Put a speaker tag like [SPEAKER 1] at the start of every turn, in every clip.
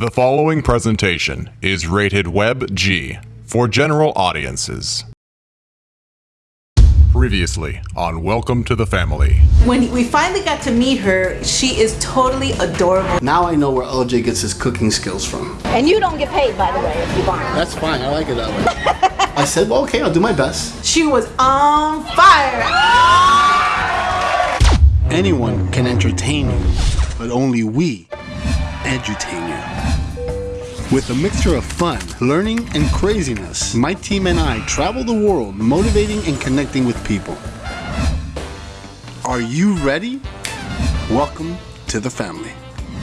[SPEAKER 1] The following presentation is rated Web G for general audiences. Previously on Welcome to the Family.
[SPEAKER 2] When we finally got to meet her, she is totally adorable.
[SPEAKER 3] Now I know where LJ gets his cooking skills from.
[SPEAKER 4] And you don't get paid, by the way, if you barn.
[SPEAKER 3] That's fine. I like it that way. I said, well, okay, I'll do my best.
[SPEAKER 2] She was on fire.
[SPEAKER 3] Anyone can entertain you, but only we edutain you. With a mixture of fun, learning, and craziness, my team and I travel the world motivating and connecting with people. Are you ready? Welcome to the family.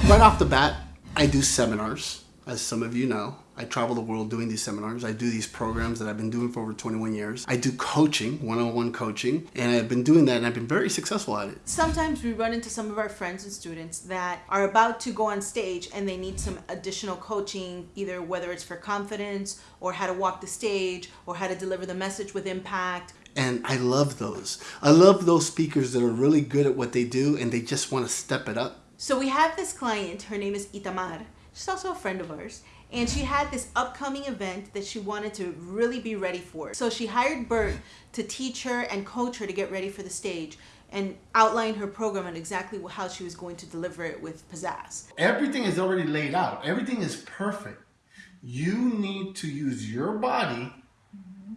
[SPEAKER 3] Right off the bat, I do seminars, as some of you know. I travel the world doing these seminars. I do these programs that I've been doing for over 21 years. I do coaching, one-on-one coaching, and I've been doing that and I've been very successful at it.
[SPEAKER 2] Sometimes we run into some of our friends and students that are about to go on stage and they need some additional coaching, either whether it's for confidence or how to walk the stage or how to deliver the message with impact.
[SPEAKER 3] And I love those. I love those speakers that are really good at what they do and they just want to step it up.
[SPEAKER 2] So we have this client, her name is Itamar. She's also a friend of ours. And she had this upcoming event that she wanted to really be ready for. So she hired Bert to teach her and coach her to get ready for the stage and outline her program and exactly how she was going to deliver it with pizzazz.
[SPEAKER 3] Everything is already laid out. Everything is perfect. You need to use your body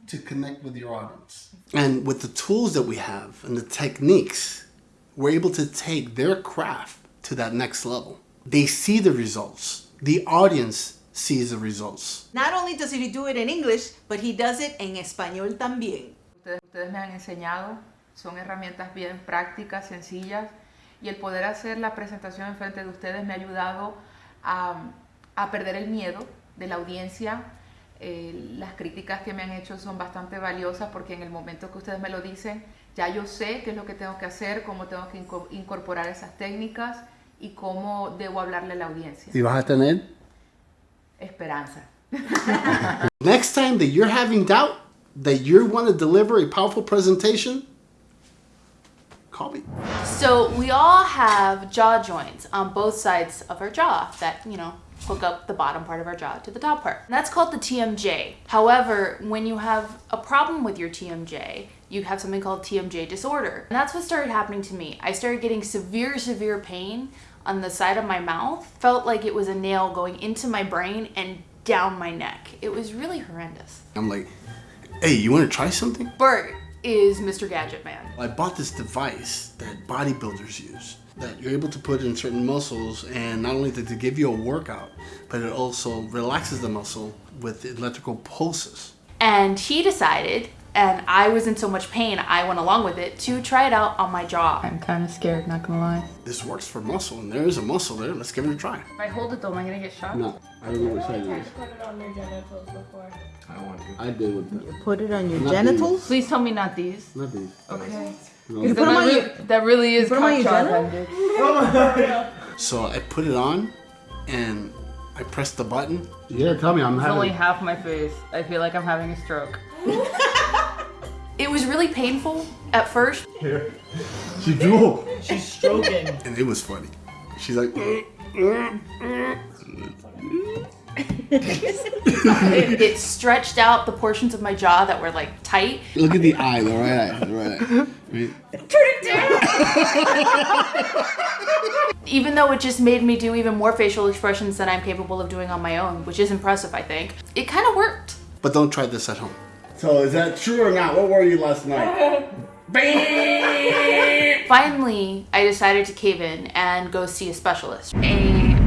[SPEAKER 3] to connect with your audience. And with the tools that we have and the techniques, we're able to take their craft to that next level. They see the results. The audience sees the results.
[SPEAKER 2] Not only does he do it in English, but he does it en español también.
[SPEAKER 5] Ustedes, ustedes me han enseñado, son herramientas bien prácticas, sencillas, y el poder hacer la presentación en frente de ustedes me ha ayudado a, a perder el miedo de la audiencia. Eh, las críticas que me han hecho son bastante valiosas porque en el momento que ustedes me lo dicen, ya yo sé qué es lo que tengo que hacer, cómo tengo que incorporar esas técnicas y cómo debo hablarle a la audiencia.
[SPEAKER 3] ¿Y vas a tener?
[SPEAKER 5] Esperanza.
[SPEAKER 3] Next time that you're having doubt that you want to deliver a powerful presentation, call me.
[SPEAKER 6] So we all have jaw joints on both sides of our jaw that, you know, hook up the bottom part of our jaw to the top part. And that's called the TMJ. However, when you have a problem with your TMJ, you have something called TMJ disorder. And that's what started happening to me. I started getting severe, severe pain on the side of my mouth. Felt like it was a nail going into my brain and down my neck. It was really horrendous.
[SPEAKER 3] I'm like, hey, you want to try something?
[SPEAKER 6] Bert is Mr. Gadget Man.
[SPEAKER 3] I bought this device that bodybuilders use that you're able to put in certain muscles and not only to give you a workout, but it also relaxes the muscle with electrical pulses.
[SPEAKER 6] And he decided and I was in so much pain, I went along with it to try it out on my jaw.
[SPEAKER 5] I'm kind of scared, not gonna lie.
[SPEAKER 3] This works for muscle, and there is a muscle there. Let's give it a try.
[SPEAKER 5] If I hold it though, am I gonna get shot?
[SPEAKER 3] No, I don't know what side it is.
[SPEAKER 7] put it on your genitals before.
[SPEAKER 3] I want to. I did with that.
[SPEAKER 2] Put it on your
[SPEAKER 3] Not
[SPEAKER 2] genitals?
[SPEAKER 5] Please tell me not these.
[SPEAKER 3] Not these.
[SPEAKER 5] Okay.
[SPEAKER 3] No.
[SPEAKER 2] You put them on your,
[SPEAKER 5] that really is
[SPEAKER 2] put 'em on your genitals?
[SPEAKER 3] So I put it on, and I pressed the button. Yeah, tell me I'm
[SPEAKER 5] It's
[SPEAKER 3] having.
[SPEAKER 5] only half my face. I feel like I'm having a stroke.
[SPEAKER 6] It was really painful at first. Here.
[SPEAKER 3] She drew,
[SPEAKER 7] She's stroking.
[SPEAKER 3] and it was funny. She's like,
[SPEAKER 6] It, it stretched out the portions of my jaw that were like tight.
[SPEAKER 3] look at the eye, the right eye, the right eye. Right?
[SPEAKER 6] Even though it just made me do even more facial expressions than I'm capable of doing on my own, which is impressive, I think. It kind of worked.
[SPEAKER 3] But don't try this at home. So is that true or not? What were you last night?
[SPEAKER 6] Finally, I decided to cave in and go see a specialist. A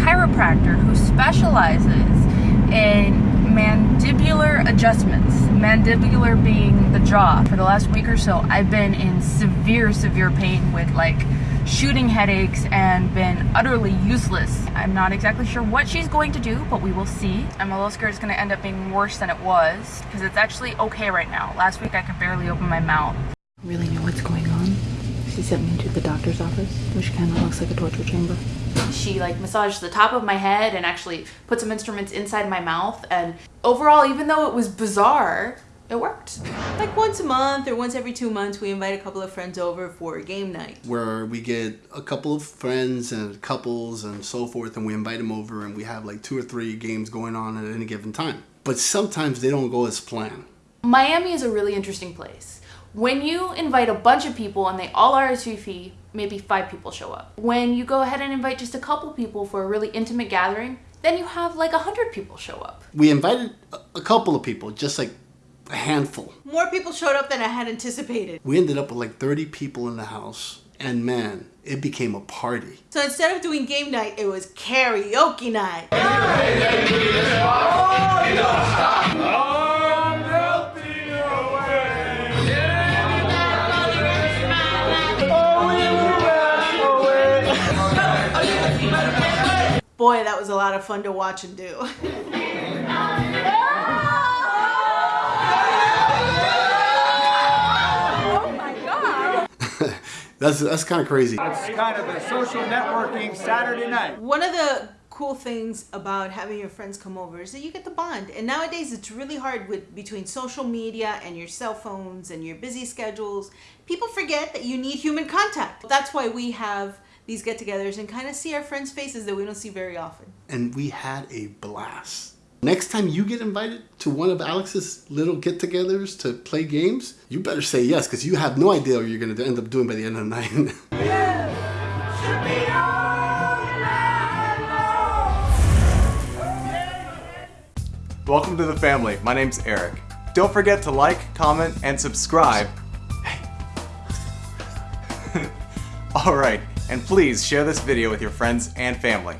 [SPEAKER 6] chiropractor who specializes in mandibular adjustments, mandibular being the jaw. For the last week or so, I've been in severe, severe pain with like shooting headaches and been utterly useless. I'm not exactly sure what she's going to do, but we will see. I'm a little scared it's going to end up being worse than it was because it's actually okay right now. Last week I could barely open my mouth.
[SPEAKER 8] really know what's going on. She sent me to the doctor's office, which kind of looks like a torture chamber.
[SPEAKER 6] She like massaged the top of my head and actually put some instruments inside my mouth. And overall, even though it was bizarre, it worked.
[SPEAKER 2] Like once a month or once every two months, we invite a couple of friends over for a game night.
[SPEAKER 3] where we get a couple of friends and couples and so forth, and we invite them over, and we have like two or three games going on at any given time. But sometimes they don't go as planned.
[SPEAKER 6] Miami is a really interesting place. When you invite a bunch of people and they all RSVP, maybe five people show up. When you go ahead and invite just a couple people for a really intimate gathering, then you have like a hundred people show up.
[SPEAKER 3] We invited a- a couple of people, just like a handful.
[SPEAKER 2] More people showed up than I had anticipated.
[SPEAKER 3] We ended up with like 30 people in the house, and man, it became a party.
[SPEAKER 2] So instead of doing game night, it was karaoke night. Boy, that was a lot of fun to watch and do.
[SPEAKER 3] That's that's kind of crazy.
[SPEAKER 9] It's kind of a social networking Saturday night.
[SPEAKER 2] One of the cool things about having your friends come over is that you get the bond. And nowadays it's really hard with between social media and your cell phones and your busy schedules. People forget that you need human contact. That's why we have these get-togethers and kind of see our friends' faces that we don't see very often.
[SPEAKER 3] And we had a blast. Next time you get invited to one of Alex's little get-togethers to play games, you better say yes because you have no idea what you're going to end up doing by the end of the night.
[SPEAKER 10] Welcome to the family. My name's Eric. Don't forget to like, comment, and subscribe. Hey. Alright, and please share this video with your friends and family.